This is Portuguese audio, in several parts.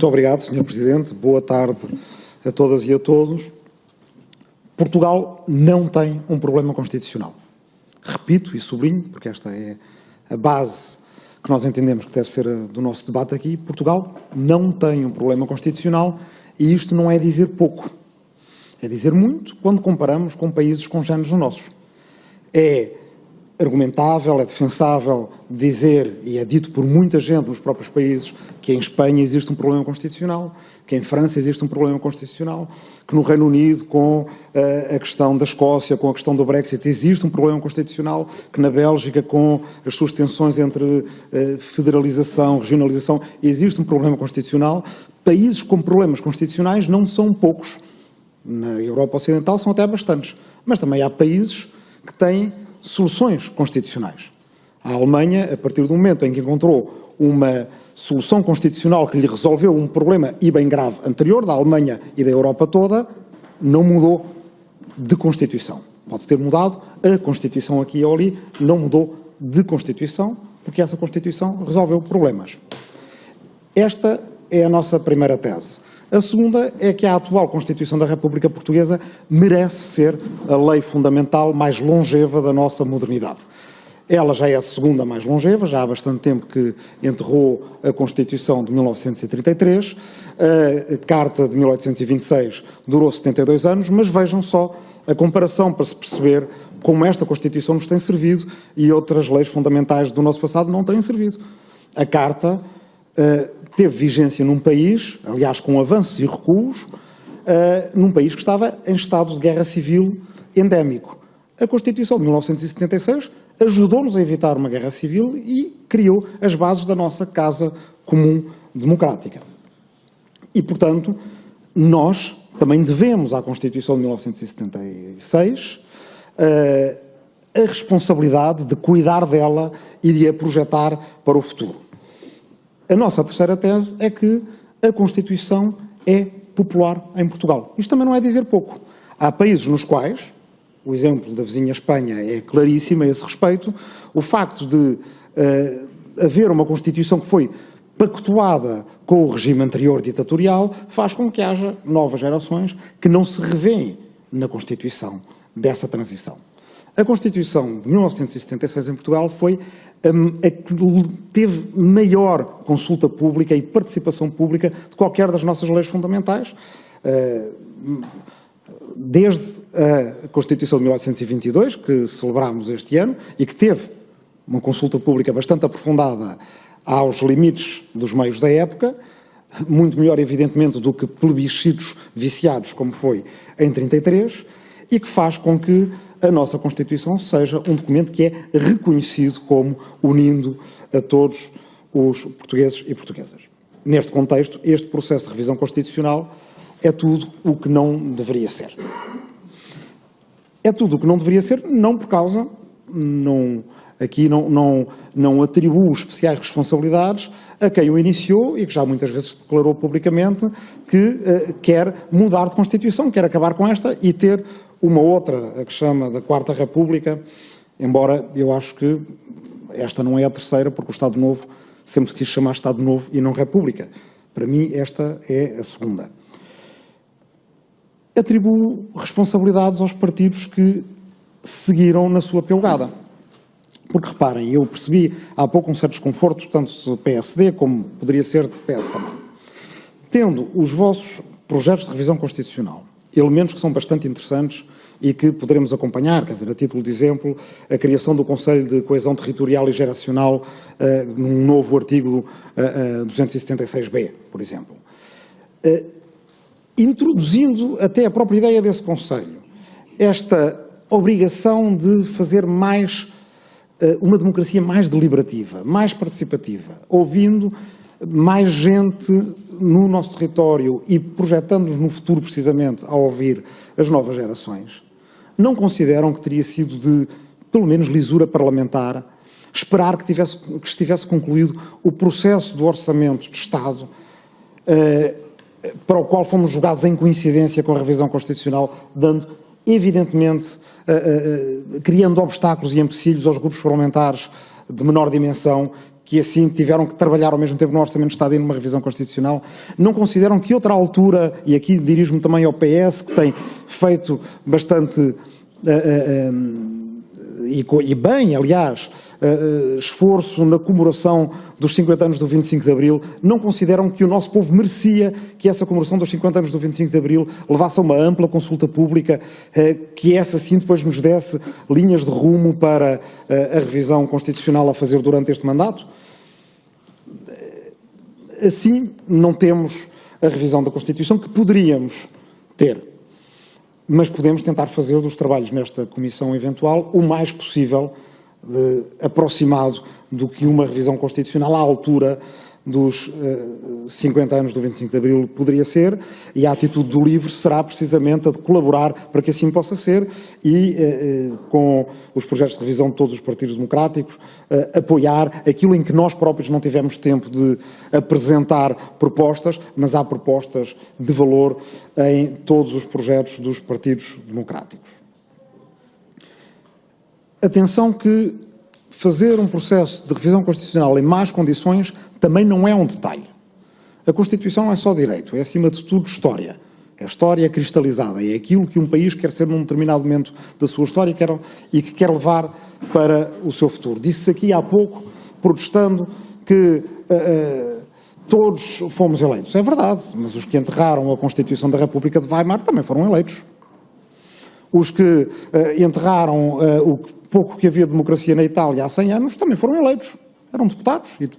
Muito obrigado, Sr. Presidente. Boa tarde a todas e a todos. Portugal não tem um problema constitucional. Repito e sublinho, porque esta é a base que nós entendemos que deve ser do nosso debate aqui. Portugal não tem um problema constitucional e isto não é dizer pouco. É dizer muito quando comparamos com países congêneres nossos. É argumentável, é defensável dizer, e é dito por muita gente nos próprios países, que em Espanha existe um problema constitucional, que em França existe um problema constitucional, que no Reino Unido, com uh, a questão da Escócia, com a questão do Brexit, existe um problema constitucional, que na Bélgica, com as suas tensões entre uh, federalização, regionalização, existe um problema constitucional. Países com problemas constitucionais não são poucos. Na Europa Ocidental são até bastantes. Mas também há países que têm soluções constitucionais. A Alemanha, a partir do momento em que encontrou uma solução constitucional que lhe resolveu um problema e bem grave anterior da Alemanha e da Europa toda, não mudou de Constituição. Pode ter mudado a Constituição aqui ou ali, não mudou de Constituição, porque essa Constituição resolveu problemas. Esta é a nossa primeira tese. A segunda é que a atual Constituição da República Portuguesa merece ser a lei fundamental mais longeva da nossa modernidade. Ela já é a segunda mais longeva, já há bastante tempo que enterrou a Constituição de 1933, a Carta de 1826 durou 72 anos, mas vejam só a comparação para se perceber como esta Constituição nos tem servido e outras leis fundamentais do nosso passado não têm servido. A Carta uh, teve vigência num país, aliás com avanços e recuos, uh, num país que estava em estado de guerra civil endémico. A Constituição de 1976 ajudou-nos a evitar uma guerra civil e criou as bases da nossa Casa Comum Democrática. E, portanto, nós também devemos à Constituição de 1976 uh, a responsabilidade de cuidar dela e de a projetar para o futuro. A nossa terceira tese é que a Constituição é popular em Portugal. Isto também não é dizer pouco. Há países nos quais, o exemplo da vizinha Espanha é claríssimo a esse respeito, o facto de uh, haver uma Constituição que foi pactuada com o regime anterior ditatorial faz com que haja novas gerações que não se revêem na Constituição dessa transição. A Constituição de 1976 em Portugal foi teve maior consulta pública e participação pública de qualquer das nossas leis fundamentais, eh, desde a Constituição de 1822, que celebramos este ano, e que teve uma consulta pública bastante aprofundada aos limites dos meios da época, muito melhor, evidentemente, do que plebiscitos viciados, como foi em 33, e que faz com que a nossa Constituição seja um documento que é reconhecido como unindo a todos os portugueses e portuguesas. Neste contexto, este processo de revisão constitucional é tudo o que não deveria ser. É tudo o que não deveria ser, não por causa, não, aqui não, não, não atribuo especiais responsabilidades a quem o iniciou e que já muitas vezes declarou publicamente que uh, quer mudar de Constituição, quer acabar com esta e ter uma outra, a que chama da Quarta República, embora eu acho que esta não é a terceira, porque o Estado Novo sempre se quis chamar Estado Novo e não República. Para mim, esta é a segunda. Atribuo responsabilidades aos partidos que seguiram na sua pelgada. Porque, reparem, eu percebi há pouco um certo desconforto, tanto do PSD como poderia ser de PS também. Tendo os vossos projetos de revisão constitucional elementos que são bastante interessantes e que poderemos acompanhar, quer dizer, a título de exemplo, a criação do Conselho de Coesão Territorial e Geracional uh, num novo artigo uh, uh, 276b, por exemplo. Uh, introduzindo até a própria ideia desse Conselho, esta obrigação de fazer mais, uh, uma democracia mais deliberativa, mais participativa, ouvindo mais gente no nosso território e projetando-nos no futuro precisamente a ouvir as novas gerações, não consideram que teria sido de, pelo menos, lisura parlamentar esperar que, tivesse, que estivesse concluído o processo do orçamento de Estado eh, para o qual fomos julgados em coincidência com a revisão constitucional, dando, evidentemente, eh, eh, criando obstáculos e empecilhos aos grupos parlamentares de menor dimensão que assim tiveram que trabalhar ao mesmo tempo no Orçamento de Estado e numa revisão constitucional, não consideram que outra altura, e aqui dirijo-me também ao PS, que tem feito bastante, uh, uh, um, e, e, bem, aliás, uh, esforço na comemoração dos 50 anos do 25 de Abril, não consideram que o nosso povo merecia que essa comemoração dos 50 anos do 25 de Abril levasse a uma ampla consulta pública, que essa sim depois nos desse linhas de rumo para a revisão constitucional a fazer durante este mandato? Assim, não temos a revisão da Constituição que poderíamos ter, mas podemos tentar fazer dos trabalhos nesta comissão eventual o mais possível de, aproximado do que uma revisão constitucional à altura dos uh, eh, 50 anos do 25 de Abril poderia ser, e a atitude do LIVRE será precisamente a de colaborar para que assim possa ser e, uh, uh, com os projetos de revisão de todos os partidos democráticos, apoiar aquilo em que nós próprios não tivemos tempo de apresentar propostas, mas há propostas de valor em todos os projetos dos partidos democráticos. Atenção que fazer um processo de revisão constitucional em más condições também não é um detalhe. A Constituição não é só direito, é acima de tudo história. É história cristalizada, é aquilo que um país quer ser num determinado momento da sua história quer, e que quer levar para o seu futuro. Disse-se aqui há pouco, protestando, que uh, uh, todos fomos eleitos. É verdade, mas os que enterraram a Constituição da República de Weimar também foram eleitos. Os que uh, enterraram o pouco que havia democracia na Itália há 100 anos também foram eleitos. Eram deputados. E,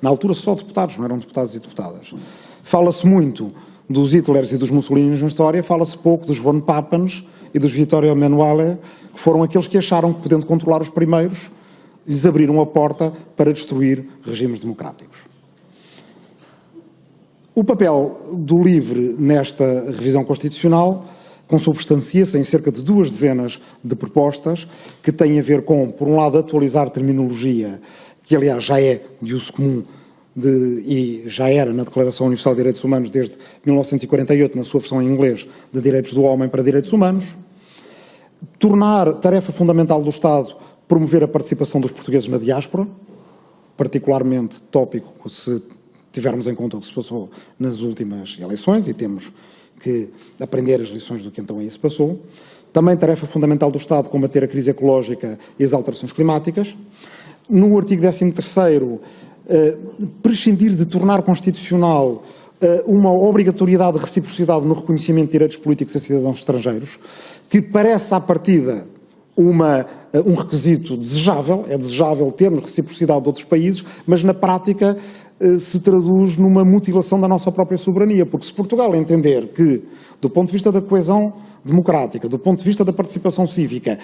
na altura só deputados, não eram deputados e deputadas. Fala-se muito dos Hitlers e dos Mussolinis na história, fala-se pouco dos von Pappens e dos Vittorio Emanuele, que foram aqueles que acharam que, podendo controlar os primeiros, lhes abriram a porta para destruir regimes democráticos. O papel do LIVRE nesta revisão constitucional consubstancia-se em cerca de duas dezenas de propostas que têm a ver com, por um lado, atualizar terminologia, que aliás já é de uso comum de, e já era na Declaração Universal de Direitos Humanos desde 1948, na sua versão em inglês, de Direitos do Homem para Direitos Humanos, tornar tarefa fundamental do Estado promover a participação dos portugueses na diáspora, particularmente tópico se tivermos em conta o que se passou nas últimas eleições, e temos que aprender as lições do que então aí se passou. Também tarefa fundamental do Estado combater a crise ecológica e as alterações climáticas. No artigo 13º, eh, prescindir de tornar constitucional eh, uma obrigatoriedade de reciprocidade no reconhecimento de direitos políticos a cidadãos estrangeiros, que parece à partida uma, eh, um requisito desejável, é desejável termos reciprocidade de outros países, mas na prática se traduz numa mutilação da nossa própria soberania, porque se Portugal entender que, do ponto de vista da coesão democrática, do ponto de vista da participação cívica,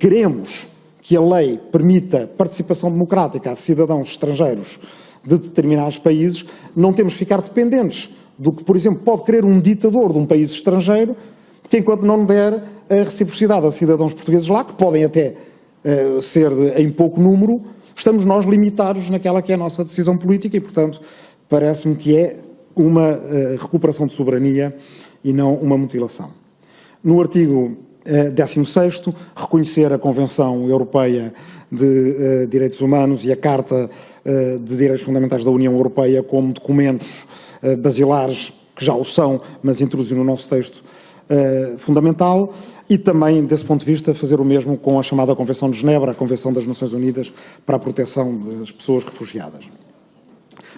queremos que a lei permita participação democrática a cidadãos estrangeiros de determinados países, não temos que ficar dependentes do que, por exemplo, pode querer um ditador de um país estrangeiro, que enquanto não der a reciprocidade a cidadãos portugueses lá, que podem até uh, ser de, em pouco número, estamos nós limitados naquela que é a nossa decisão política e, portanto, parece-me que é uma uh, recuperação de soberania e não uma mutilação. No artigo 16 reconhecer a Convenção Europeia de uh, Direitos Humanos e a Carta uh, de Direitos Fundamentais da União Europeia como documentos basilares, que já o são, mas introduzir no nosso texto fundamental e também, desse ponto de vista, fazer o mesmo com a chamada Convenção de Genebra, a Convenção das Nações Unidas para a Proteção das Pessoas Refugiadas.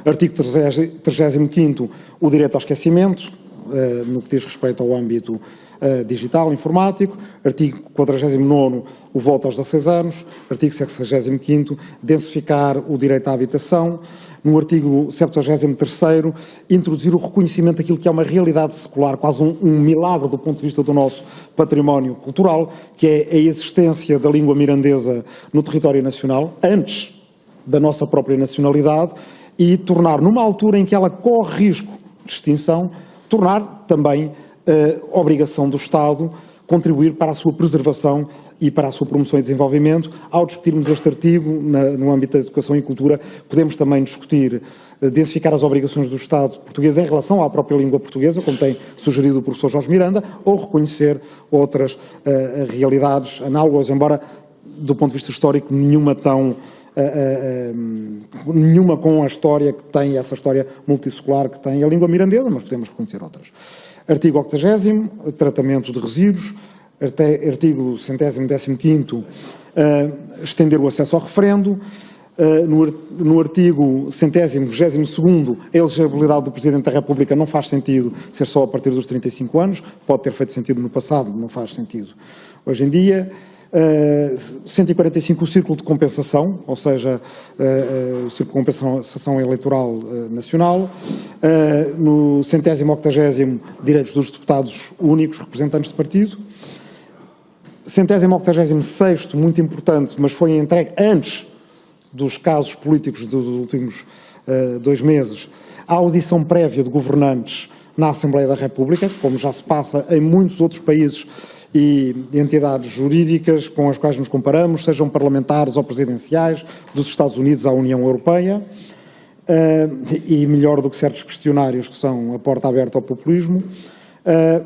Artigo 35 o direito ao esquecimento, eh, no que diz respeito ao âmbito uh, digital, informático, artigo 49 o voto aos 16 anos, artigo 65 densificar o direito à habitação, no artigo 73 introduzir o reconhecimento daquilo que é uma realidade secular, quase um, um milagre do ponto de vista do nosso património cultural, que é a existência da língua mirandesa no território nacional, antes da nossa própria nacionalidade, e tornar, numa altura em que ela corre risco de extinção, tornar também uh, obrigação do Estado contribuir para a sua preservação e para a sua promoção e desenvolvimento. Ao discutirmos este artigo na, no âmbito da educação e cultura, podemos também discutir, uh, densificar as obrigações do Estado português em relação à própria língua portuguesa, como tem sugerido o professor Jorge Miranda, ou reconhecer outras uh, realidades análogas, embora do ponto de vista histórico nenhuma tão uh, uh, nenhuma com a história que tem, essa história multissecular que tem a língua mirandesa, mas podemos reconhecer outras. Artigo 80 tratamento de resíduos. Artigo centésimo décimo quinto, estender o acesso ao referendo. No, no, artigo centésimo, vigésimo segundo, a elegibilidade do Presidente da República não faz sentido ser só a partir dos 35 anos, pode ter feito sentido no passado, não faz sentido hoje em dia. Uh, 145 o círculo de compensação, ou seja, uh, uh, o círculo de compensação eleitoral nacional, no centésimo octagésimo direitos dos deputados únicos, representantes de partido, centésimo octagésimo sexto, muito importante, mas foi entregue antes dos casos políticos dos últimos dois meses, a audição prévia de governantes na Assembleia da República, como já se passa em muitos outros países e entidades jurídicas com as quais nos comparamos, sejam parlamentares ou presidenciais, dos Estados Unidos à União Europeia, eh, e melhor do que certos questionários que são a porta aberta ao populismo. Eh,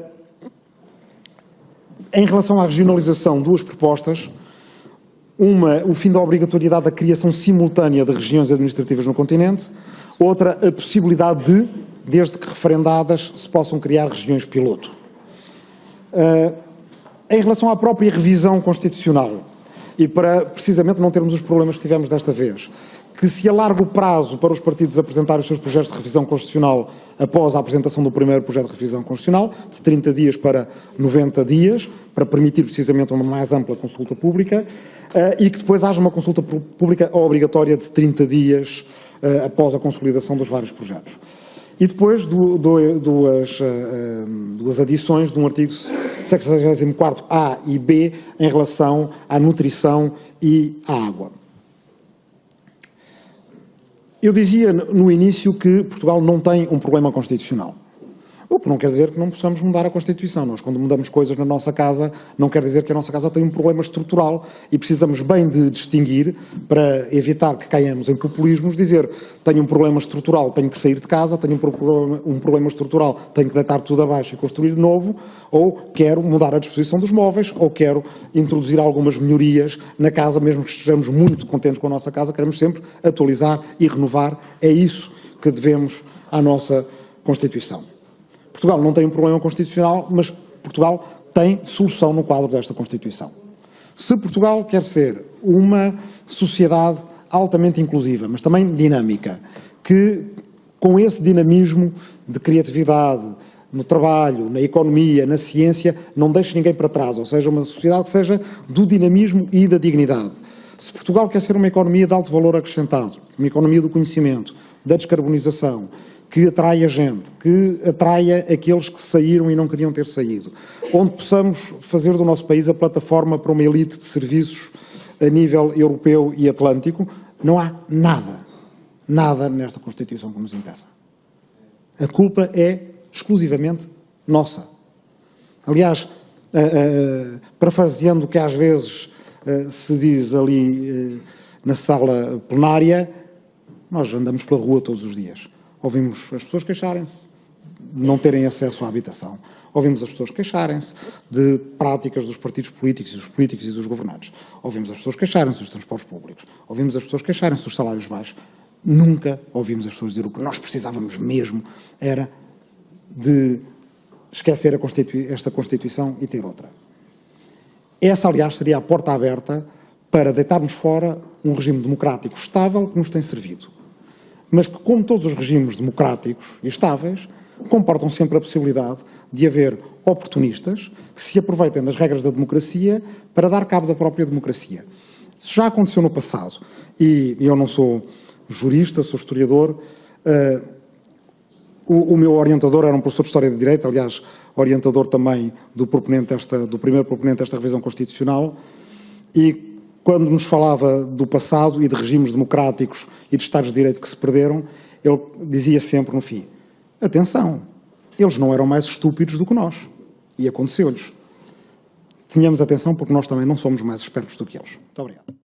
em relação à regionalização, duas propostas. Uma, o fim da obrigatoriedade da criação simultânea de regiões administrativas no continente. Outra, a possibilidade de, desde que referendadas, se possam criar regiões piloto. Uh, em relação à própria revisão constitucional, e para precisamente não termos os problemas que tivemos desta vez, que se alarga o prazo para os partidos apresentarem os seus projetos de revisão constitucional após a apresentação do primeiro projeto de revisão constitucional, de 30 dias para 90 dias, para permitir precisamente uma mais ampla consulta pública, eh, e que depois haja uma consulta pública obrigatória de 30 dias eh, após a consolidação dos vários projetos. E depois duas, uh, duas adições de um artigo 64A e B em relação à nutrição e à água. Eu dizia no início que Portugal não tem um problema constitucional. O que não quer dizer que não possamos mudar a Constituição. Nós, quando mudamos coisas na nossa casa, não quer dizer que a nossa casa tem um problema estrutural e precisamos bem de distinguir, para evitar que caiamos em populismos, dizer tenho um problema estrutural, tenho que sair de casa, tenho um problema, um problema estrutural, tenho que deitar tudo abaixo e construir novo, ou quero mudar a disposição dos móveis, ou quero introduzir algumas melhorias na casa, mesmo que estejamos muito contentes com a nossa casa, queremos sempre atualizar e renovar. É isso que devemos à nossa Constituição. Portugal não tem um problema constitucional, mas Portugal tem solução no quadro desta Constituição. Se Portugal quer ser uma sociedade altamente inclusiva, mas também dinâmica, que com esse dinamismo de criatividade no trabalho, na economia, na ciência, não deixe ninguém para trás, ou seja, uma sociedade que seja do dinamismo e da dignidade. Se Portugal quer ser uma economia de alto valor acrescentado, uma economia do conhecimento, da descarbonização, que atraia gente, que atraia aqueles que saíram e não queriam ter saído, onde possamos fazer do nosso país a plataforma para uma elite de serviços a nível europeu e atlântico, não há nada, nada nesta Constituição que nos impeça. A culpa é exclusivamente nossa. Aliás, uh, uh, parafraseando o que às vezes uh, se diz ali na sala plenária, nós andamos pela rua todos os dias. Ouvimos as pessoas queixarem-se de não terem acesso à habitação. Ouvimos as pessoas queixarem-se de práticas dos partidos políticos e dos políticos e dos governantes. Ouvimos as pessoas queixarem-se dos transportes públicos. Ouvimos as pessoas queixarem-se dos salários baixos. Nunca ouvimos as pessoas dizer o que nós precisávamos mesmo era de esquecer Constitui esta Constituição e ter outra. Essa, aliás, seria a porta aberta para deitarmos fora um regime democrático estável que nos tem servido mas que, como todos os regimes democráticos e estáveis, comportam sempre a possibilidade de haver oportunistas que se aproveitem das regras da democracia para dar cabo da própria democracia. Isso já aconteceu no passado e eu não sou jurista, sou historiador. Uh, o, o, meu orientador era um professor de História de Direito, aliás, orientador também do, proponente desta, do primeiro proponente desta revisão constitucional e quando nos falava do passado e de regimes democráticos e de Estados de Direito que se perderam, ele dizia sempre no fim, atenção, eles não eram mais estúpidos do que nós. E aconteceu-lhes. Tenhamos atenção porque nós também não somos mais espertos do que eles. Muito obrigado.